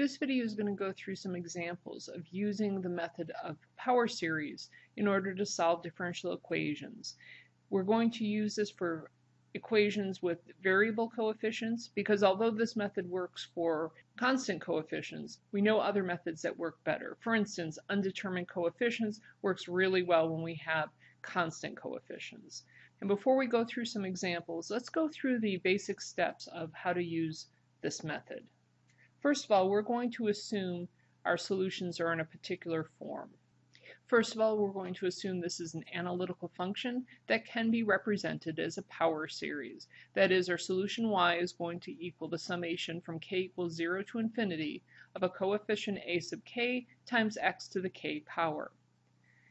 This video is going to go through some examples of using the method of power series in order to solve differential equations. We're going to use this for equations with variable coefficients because although this method works for constant coefficients, we know other methods that work better. For instance, undetermined coefficients works really well when we have constant coefficients. And before we go through some examples, let's go through the basic steps of how to use this method. First of all, we're going to assume our solutions are in a particular form. First of all, we're going to assume this is an analytical function that can be represented as a power series. That is, our solution y is going to equal the summation from k equals 0 to infinity of a coefficient a sub k times x to the k power.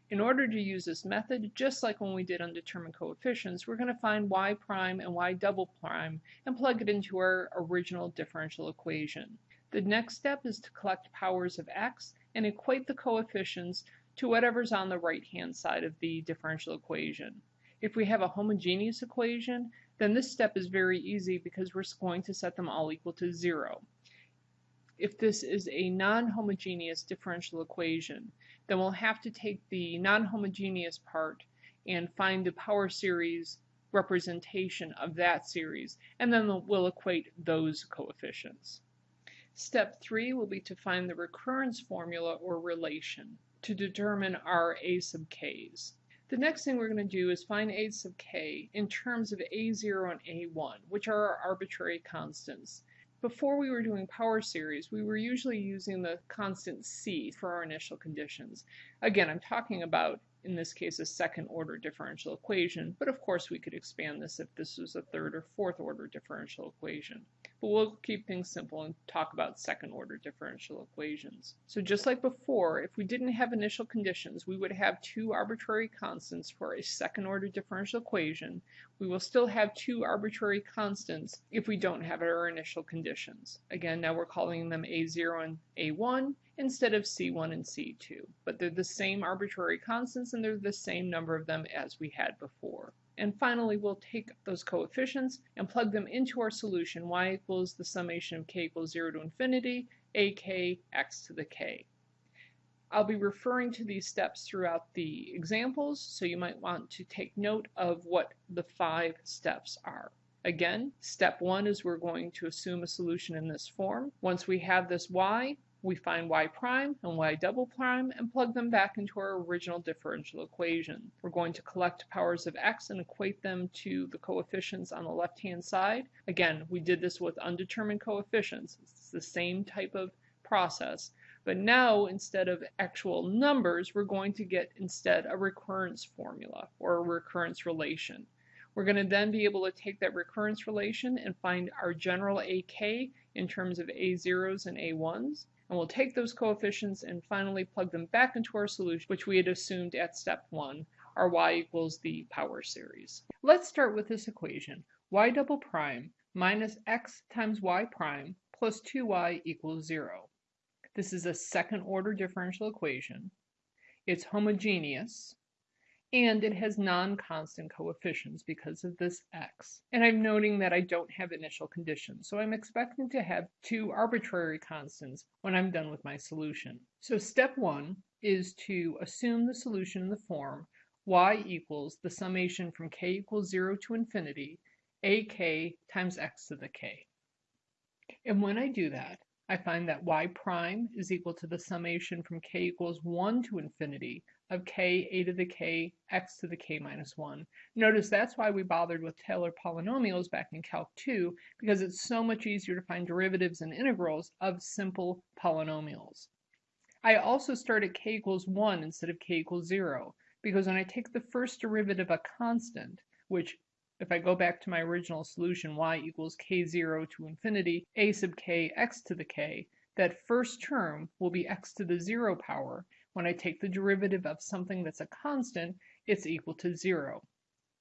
In order to use this method, just like when we did undetermined coefficients, we're going to find y prime and y double prime and plug it into our original differential equation. The next step is to collect powers of x and equate the coefficients to whatever's on the right-hand side of the differential equation. If we have a homogeneous equation, then this step is very easy because we're going to set them all equal to zero. If this is a non-homogeneous differential equation, then we'll have to take the non-homogeneous part and find the power series representation of that series, and then we'll equate those coefficients. Step 3 will be to find the recurrence formula or relation to determine our a sub k's. The next thing we're going to do is find a sub k in terms of a0 and a1, which are our arbitrary constants. Before we were doing power series, we were usually using the constant c for our initial conditions. Again, I'm talking about, in this case, a second order differential equation, but of course we could expand this if this was a third or fourth order differential equation but we'll keep things simple and talk about second order differential equations. So just like before, if we didn't have initial conditions, we would have two arbitrary constants for a second order differential equation. We will still have two arbitrary constants if we don't have our initial conditions. Again, now we're calling them A0 and A1 instead of C1 and C2, but they're the same arbitrary constants and they're the same number of them as we had before. And finally, we'll take those coefficients and plug them into our solution, y equals the summation of k equals 0 to infinity, ak x to the k. I'll be referring to these steps throughout the examples, so you might want to take note of what the five steps are. Again, step one is we're going to assume a solution in this form. Once we have this y, we find y prime and y double prime and plug them back into our original differential equation. We're going to collect powers of x and equate them to the coefficients on the left-hand side. Again, we did this with undetermined coefficients. It's the same type of process. But now, instead of actual numbers, we're going to get instead a recurrence formula or a recurrence relation. We're going to then be able to take that recurrence relation and find our general AK in terms of A0s and A1s and we'll take those coefficients and finally plug them back into our solution, which we had assumed at step one, our y equals the power series. Let's start with this equation, y double prime minus x times y prime plus 2y equals 0. This is a second order differential equation. It's homogeneous, and it has non-constant coefficients because of this x. And I'm noting that I don't have initial conditions, so I'm expecting to have two arbitrary constants when I'm done with my solution. So step one is to assume the solution in the form y equals the summation from k equals 0 to infinity ak times x to the k. And when I do that, I find that y prime is equal to the summation from k equals 1 to infinity of k a to the k x to the k minus 1. Notice that's why we bothered with Taylor polynomials back in Calc 2, because it's so much easier to find derivatives and integrals of simple polynomials. I also start at k equals 1 instead of k equals 0, because when I take the first derivative of a constant, which if I go back to my original solution, y equals k0 to infinity, a sub k x to the k, that first term will be x to the 0 power, when I take the derivative of something that's a constant, it's equal to 0.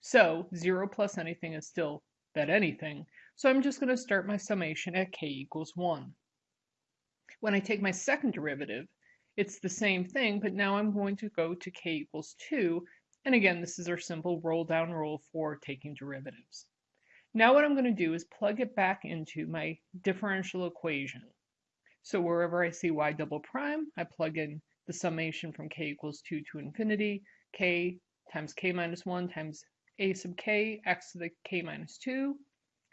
So 0 plus anything is still that anything, so I'm just going to start my summation at k equals 1. When I take my second derivative, it's the same thing, but now I'm going to go to k equals 2, and again, this is our simple roll down rule for taking derivatives. Now what I'm going to do is plug it back into my differential equation. So wherever I see y double prime, I plug in the summation from k equals 2 to infinity, k times k minus 1 times a sub k, x to the k minus 2.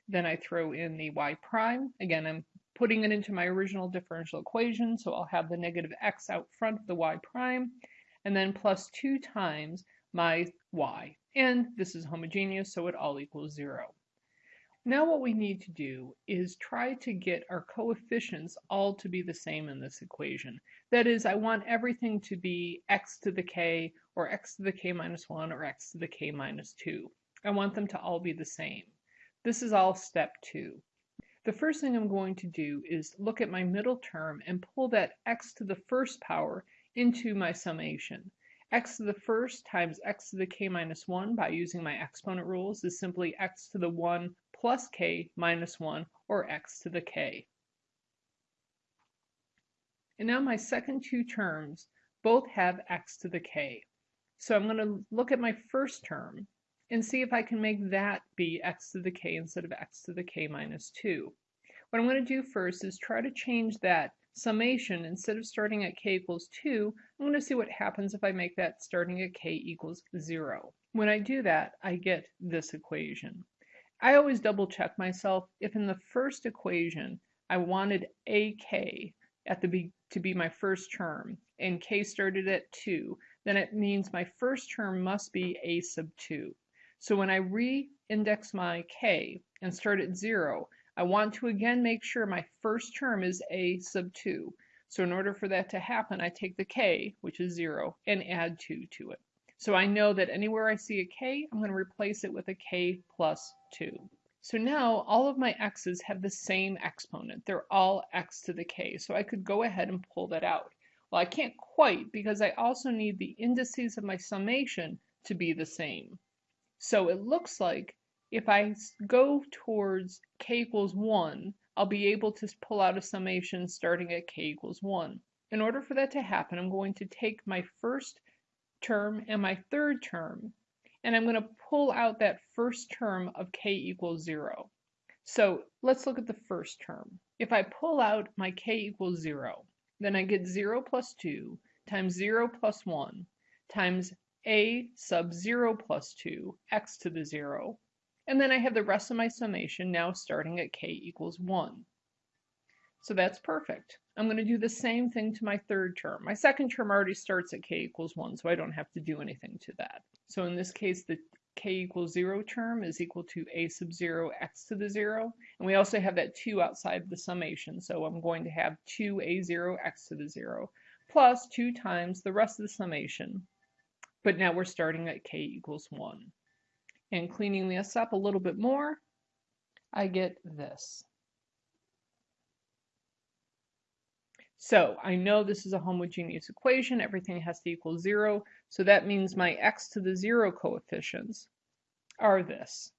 Then I throw in the y prime. Again, I'm putting it into my original differential equation, so I'll have the negative x out front of the y prime, and then plus 2 times my y. And this is homogeneous, so it all equals 0. Now what we need to do is try to get our coefficients all to be the same in this equation. That is, I want everything to be x to the k, or x to the k minus 1, or x to the k minus 2. I want them to all be the same. This is all step 2. The first thing I'm going to do is look at my middle term and pull that x to the first power into my summation. X to the first times x to the k minus 1 by using my exponent rules is simply x to the 1 plus k minus 1, or x to the k. And now my second two terms both have x to the k. So I'm going to look at my first term and see if I can make that be x to the k instead of x to the k minus 2. What I'm going to do first is try to change that summation. Instead of starting at k equals 2, I'm going to see what happens if I make that starting at k equals 0. When I do that, I get this equation. I always double check myself. If in the first equation I wanted AK at the be to be my first term and K started at 2, then it means my first term must be A sub 2. So when I re-index my K and start at 0, I want to again make sure my first term is A sub 2. So in order for that to happen, I take the K, which is 0, and add 2 to it. So I know that anywhere I see a k, I'm going to replace it with a k plus 2. So now all of my x's have the same exponent. They're all x to the k. So I could go ahead and pull that out. Well, I can't quite because I also need the indices of my summation to be the same. So it looks like if I go towards k equals 1, I'll be able to pull out a summation starting at k equals 1. In order for that to happen, I'm going to take my first term and my third term, and I'm going to pull out that first term of k equals 0. So let's look at the first term. If I pull out my k equals 0, then I get 0 plus 2 times 0 plus 1 times a sub 0 plus 2, x to the 0, and then I have the rest of my summation now starting at k equals 1. So that's perfect. I'm going to do the same thing to my third term. My second term already starts at k equals 1, so I don't have to do anything to that. So in this case, the k equals 0 term is equal to a sub 0 x to the 0. And we also have that 2 outside the summation, so I'm going to have 2a0 x to the 0 plus 2 times the rest of the summation. But now we're starting at k equals 1. And cleaning this up a little bit more, I get this. So I know this is a homogeneous equation. Everything has to equal 0. So that means my x to the 0 coefficients are this.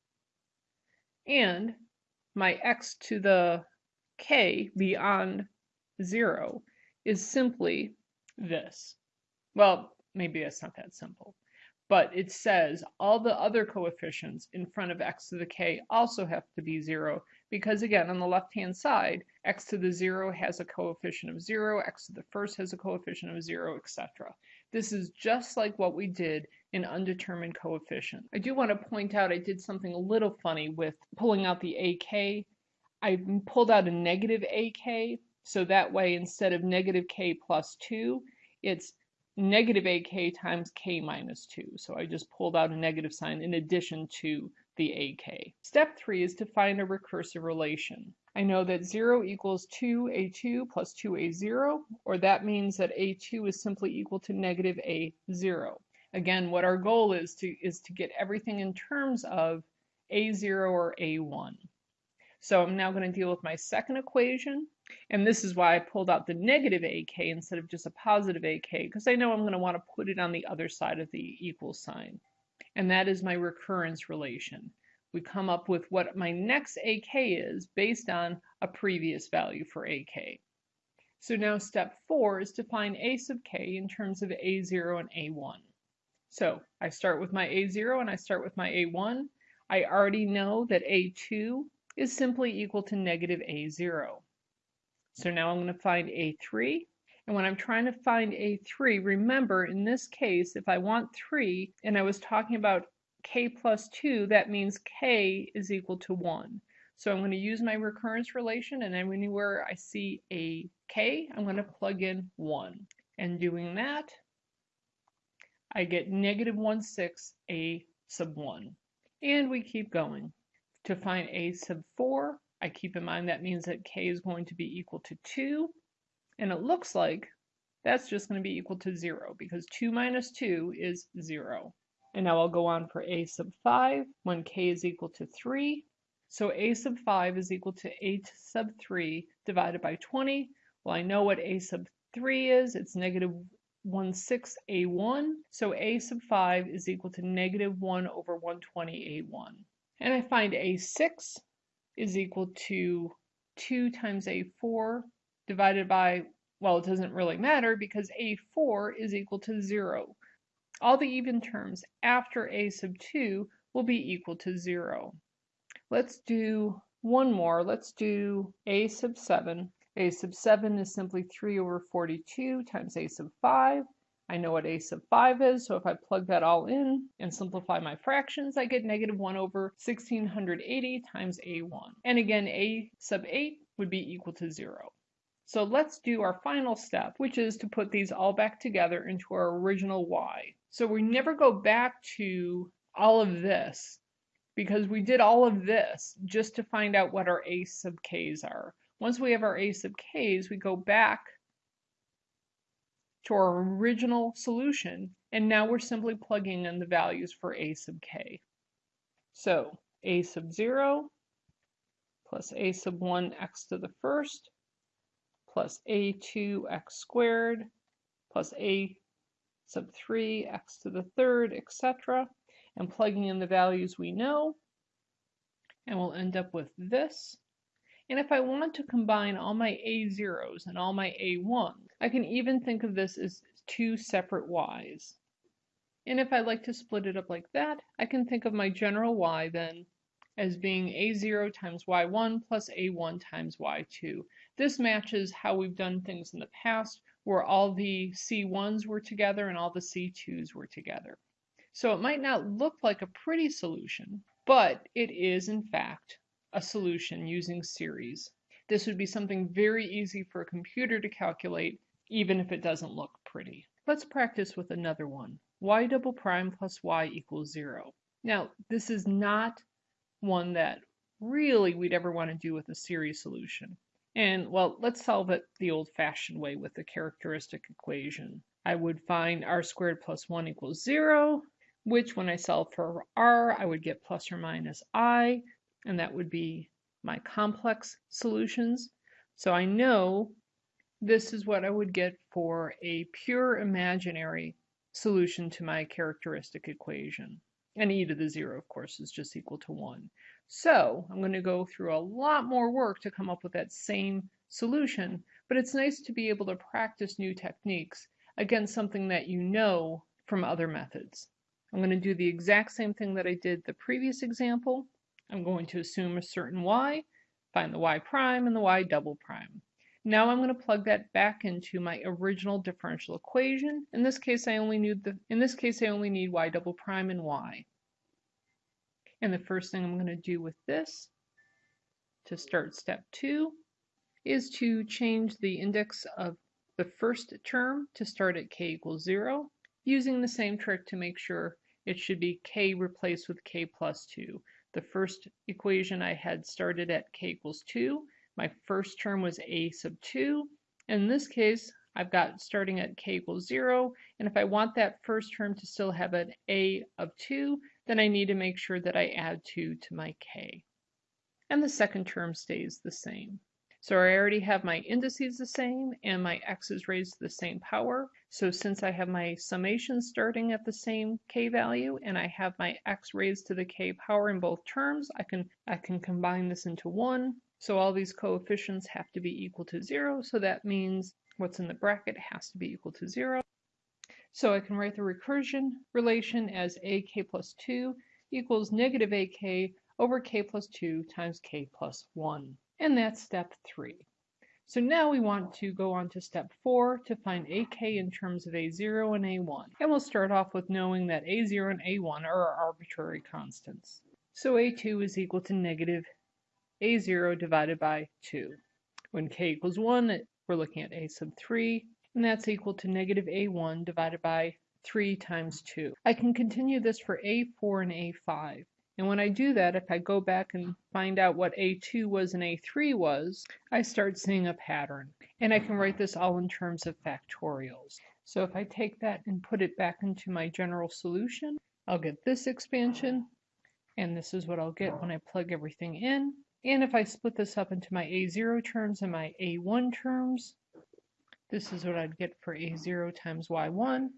And my x to the k beyond 0 is simply this. Well, maybe that's not that simple. But it says all the other coefficients in front of x to the k also have to be 0 because again, on the left-hand side, x to the 0 has a coefficient of 0, x to the first has a coefficient of 0, etc. This is just like what we did in undetermined coefficient. I do want to point out I did something a little funny with pulling out the AK. I pulled out a negative AK, so that way instead of negative k plus 2, it's negative AK times k minus 2. So I just pulled out a negative sign in addition to the AK. Step 3 is to find a recursive relation. I know that 0 equals 2a2 plus 2a0, or that means that a2 is simply equal to negative a0. Again, what our goal is to is to get everything in terms of a0 or a1. So I'm now going to deal with my second equation, and this is why I pulled out the negative ak instead of just a positive ak, because I know I'm going to want to put it on the other side of the equal sign and that is my recurrence relation. We come up with what my next AK is based on a previous value for AK. So now step four is to find A sub k in terms of A0 and A1. So I start with my A0 and I start with my A1. I already know that A2 is simply equal to negative A0. So now I'm going to find A3. And when I'm trying to find A3, remember in this case, if I want 3 and I was talking about k plus 2, that means k is equal to 1. So I'm going to use my recurrence relation and anywhere I see a k, I'm going to plug in 1. And doing that, I get negative 1 6 a sub 1. And we keep going. To find a sub 4, I keep in mind that means that k is going to be equal to 2. And it looks like that's just going to be equal to 0 because 2 minus 2 is 0. And now I'll go on for a sub 5 when k is equal to 3. So a sub 5 is equal to a sub 3 divided by 20. Well, I know what a sub 3 is. It's negative 1 6 a1. So a sub 5 is equal to negative 1 over 120 a1. And I find a6 is equal to 2 times a4 divided by, well, it doesn't really matter because a4 is equal to 0. All the even terms after a sub 2 will be equal to 0. Let's do one more. Let's do a sub 7. a sub 7 is simply 3 over 42 times a sub 5. I know what a sub 5 is, so if I plug that all in and simplify my fractions, I get negative 1 over 1680 times a1. And again, a sub 8 would be equal to 0. So let's do our final step, which is to put these all back together into our original y. So we never go back to all of this because we did all of this just to find out what our a sub k's are. Once we have our a sub k's, we go back to our original solution, and now we're simply plugging in the values for a sub k. So a sub 0 plus a sub 1 x to the first plus a2 x squared plus a sub 3 x to the third, etc. And plugging in the values we know, and we'll end up with this. And if I want to combine all my A0s and all my A1s, I can even think of this as two separate Y's. And if I like to split it up like that, I can think of my general Y then as being A0 times Y1 plus A1 times Y2. This matches how we've done things in the past where all the C1s were together and all the C2s were together. So it might not look like a pretty solution, but it is in fact a solution using series. This would be something very easy for a computer to calculate, even if it doesn't look pretty. Let's practice with another one. y double prime plus y equals 0. Now, this is not one that really we'd ever want to do with a series solution. And, well, let's solve it the old-fashioned way with the characteristic equation. I would find r squared plus 1 equals 0, which when I solve for r, I would get plus or minus i, and that would be my complex solutions. So I know this is what I would get for a pure imaginary solution to my characteristic equation. And e to the 0, of course, is just equal to 1. So I'm going to go through a lot more work to come up with that same solution, but it's nice to be able to practice new techniques against something that you know from other methods. I'm going to do the exact same thing that I did the previous example, I'm going to assume a certain y, find the y prime and the y double prime. Now I'm going to plug that back into my original differential equation. In this case, I only need the in this case I only need y double prime and y. And the first thing I'm going to do with this to start step 2 is to change the index of the first term to start at k equals 0, using the same trick to make sure it should be k replaced with k plus 2. The first equation I had started at k equals 2. My first term was a sub 2. In this case, I've got starting at k equals 0, and if I want that first term to still have an a of 2, then I need to make sure that I add 2 to my k. And the second term stays the same. So I already have my indices the same and my x's raised to the same power. So since I have my summation starting at the same k value and I have my x raised to the k power in both terms, I can, I can combine this into 1. So all these coefficients have to be equal to 0. So that means what's in the bracket has to be equal to 0. So I can write the recursion relation as ak plus 2 equals negative ak over k plus 2 times k plus 1. And that's step three. So now we want to go on to step 4 to find AK in terms of A0 and A1. And we'll start off with knowing that A0 and A1 are arbitrary constants. So A2 is equal to negative A0 divided by 2. When k equals 1, we're looking at A sub 3, and that's equal to negative A1 divided by 3 times 2. I can continue this for A4 and A5. And when I do that, if I go back and find out what A2 was and A3 was, I start seeing a pattern. And I can write this all in terms of factorials. So if I take that and put it back into my general solution, I'll get this expansion, and this is what I'll get when I plug everything in. And if I split this up into my A0 terms and my A1 terms, this is what I'd get for A0 times Y1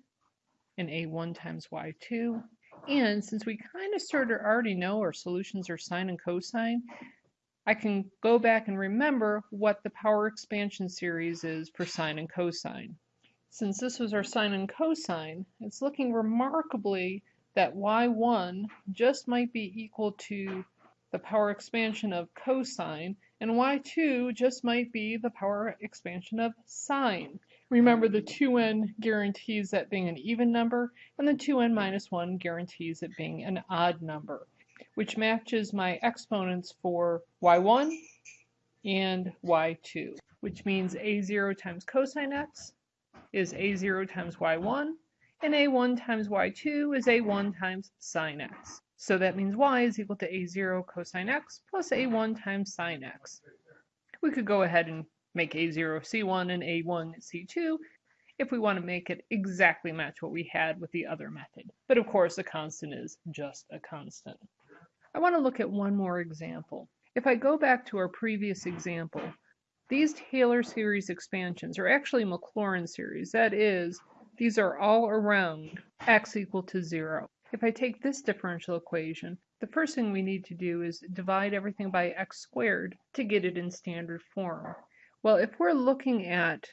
and A1 times Y2. And since we kind of sort of already know our solutions are sine and cosine, I can go back and remember what the power expansion series is for sine and cosine. Since this was our sine and cosine, it's looking remarkably that y1 just might be equal to the power expansion of cosine, and y2 just might be the power expansion of sine. Remember the 2n guarantees that being an even number, and the 2n minus 1 guarantees it being an odd number, which matches my exponents for y1 and y2, which means a0 times cosine x is a0 times y1, and a1 times y2 is a1 times sine x. So that means y is equal to a0 cosine x plus a1 times sine x. We could go ahead and make A0 C1 and A1 C2 if we want to make it exactly match what we had with the other method. But of course, a constant is just a constant. I want to look at one more example. If I go back to our previous example, these Taylor series expansions are actually Maclaurin series. That is, these are all around x equal to 0. If I take this differential equation, the first thing we need to do is divide everything by x squared to get it in standard form. Well, if we're looking at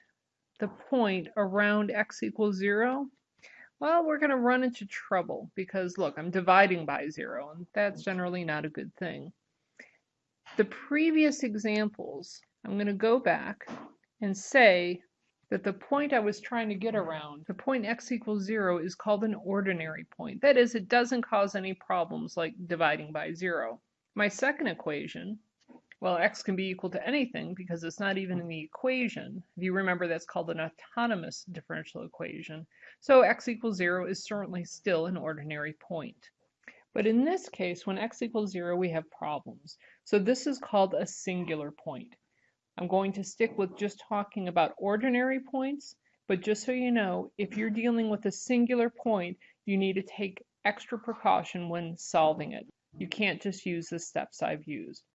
the point around x equals 0, well, we're going to run into trouble because, look, I'm dividing by 0, and that's generally not a good thing. The previous examples, I'm going to go back and say that the point I was trying to get around, the point x equals 0, is called an ordinary point. That is, it doesn't cause any problems like dividing by 0. My second equation, well, x can be equal to anything because it's not even in the equation. If you remember, that's called an autonomous differential equation. So x equals 0 is certainly still an ordinary point. But in this case, when x equals 0, we have problems. So this is called a singular point. I'm going to stick with just talking about ordinary points, but just so you know, if you're dealing with a singular point, you need to take extra precaution when solving it. You can't just use the steps I've used.